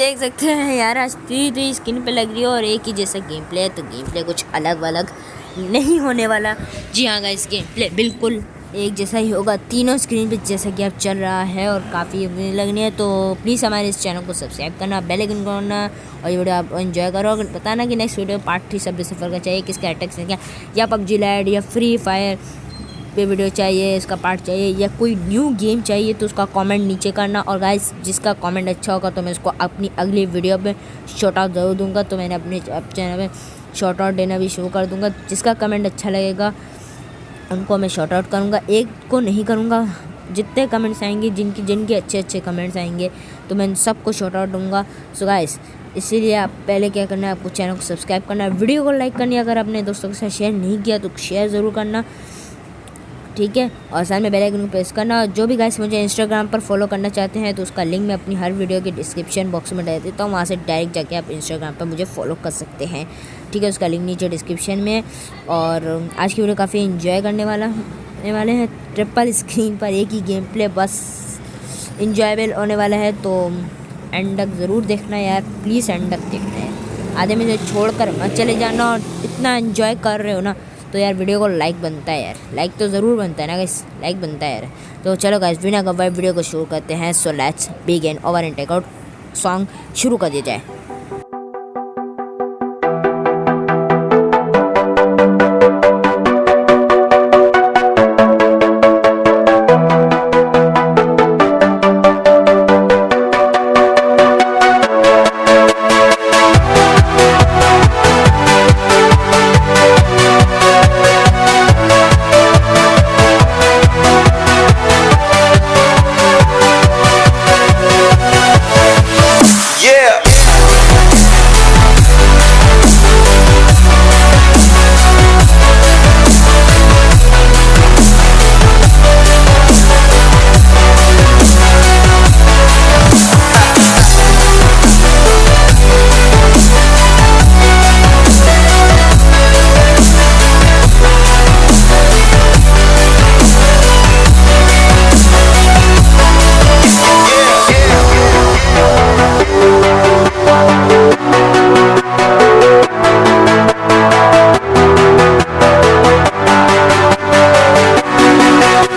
देख सकते हैं यार थ्री स्क्रीन पे लग रही है और एक ही जैसा गेम प्ले है तो गेम प्ले कुछ अलग अलग नहीं होने वाला। जी हाँ गाइस गेम प्ले बिल्कुल एक जैसा ही होगा, तीनों स्क्रीन पे जैसा कि अब चल रहा है और काफ़ी लगनी है तो प्लीज़ हमारे इस चैनल को सब्सक्राइब करना बेल आइकन करना और ये वीडियो आप एंजॉय करो। अगर बताना कि नेक्स्ट वीडियो पार्ट थ्री सब सफ़र का चाहिए, किसका अटैक से क्या, या पबजी लैड या फ्री फायर पे वीडियो चाहिए, इसका पार्ट चाहिए या कोई न्यू गेम चाहिए तो उसका कमेंट नीचे करना। और गाइस जिसका कमेंट अच्छा होगा तो मैं उसको अपनी अगली वीडियो पे शॉर्ट आउट ज़रूर दूँगा। तो मैंने अपने चैनल में शॉर्ट आउट देना भी शुरू कर दूँगा। जिसका कमेंट अच्छा लगेगा, उनको मैं शॉर्ट आउट करूँगा। एक को नहीं करूँगा, जितने कमेंट्स आएँगे, जिनकी, जिनके अच्छे अच्छे कमेंट्स आएँगे तो मैं सबको शॉर्ट आउट दूँगा। सो गाइस इसीलिए आप पहले क्या करना है, आपको चैनल को सब्सक्राइब करना है। वीडियो को लाइक करनी है। अगर आपने दोस्तों के साथ शेयर नहीं किया तो शेयर ज़रूर करना। ठीक है? और साथ में बेल आइकन को प्रेस करना। और जो भी गाइस मुझे इंस्टाग्राम पर फॉलो करना चाहते हैं तो उसका लिंक मैं अपनी हर वीडियो के डिस्क्रिप्शन बॉक्स में डाल देता हूँ। वहाँ से डायरेक्ट जाके आप इंस्टाग्राम पर मुझे फॉलो कर सकते हैं। ठीक है? उसका लिंक नीचे डिस्क्रिप्शन में और आज की वीडियो काफ़ी इन्जॉय करने वाला होने वाले हैं। ट्रिपल स्क्रीन पर एक ही गेम प्ले बस इन्जॉयबल होने वाला है। तो एंड तक ज़रूर देखना यार। प्लीज़ एंड तक देखना है आधे में से छोड़ कर मत चले जाना और इतना इन्जॉय कर रहे हो ना। तो यार वीडियो को लाइक बनता है यार। लाइक तो ज़रूर बनता है ना गाइस लाइक बनता है यार। तो चलो गाइस बिना कब वीडियो को शुरू करते हैं। So let's begin over and takeout song शुरू कर दिया जाए।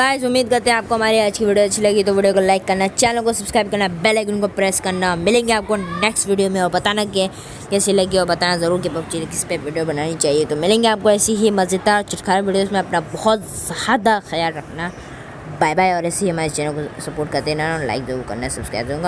गाइस, उम्मीद करते हैं आपको हमारी आज की वीडियो अच्छी लगी तो वीडियो को लाइक करना चैनल को सब्सक्राइब करना बेल आइकन को प्रेस करना। मिलेंगे आपको नेक्स्ट वीडियो में और बताना कि कैसी लगी और बताना ज़रूर कि पबजी किस पे वीडियो बनानी चाहिए। तो मिलेंगे आपको ऐसी ही मज़ेदार, चुटखार वीडियोज़ में अपना बहुत ज़्यादा ख्याल रखना। बाय बाय और ऐसे ही हमारे चैनल को सपोर्ट करते रहना लाइक ज़रूर करना सब्सक्राइब ज़रूर